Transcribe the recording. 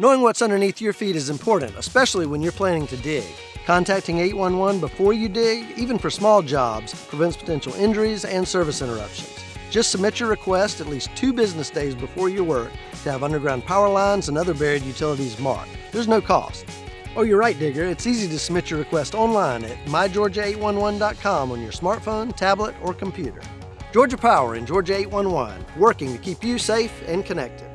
Knowing what's underneath your feet is important, especially when you're planning to dig. Contacting 811 before you dig, even for small jobs, prevents potential injuries and service interruptions. Just submit your request at least two business days before your work to have underground power lines and other buried utilities marked. There's no cost. Oh, you're right, Digger. It's easy to submit your request online at mygeorgia811.com on your smartphone, tablet, or computer. Georgia Power and Georgia 811, working to keep you safe and connected.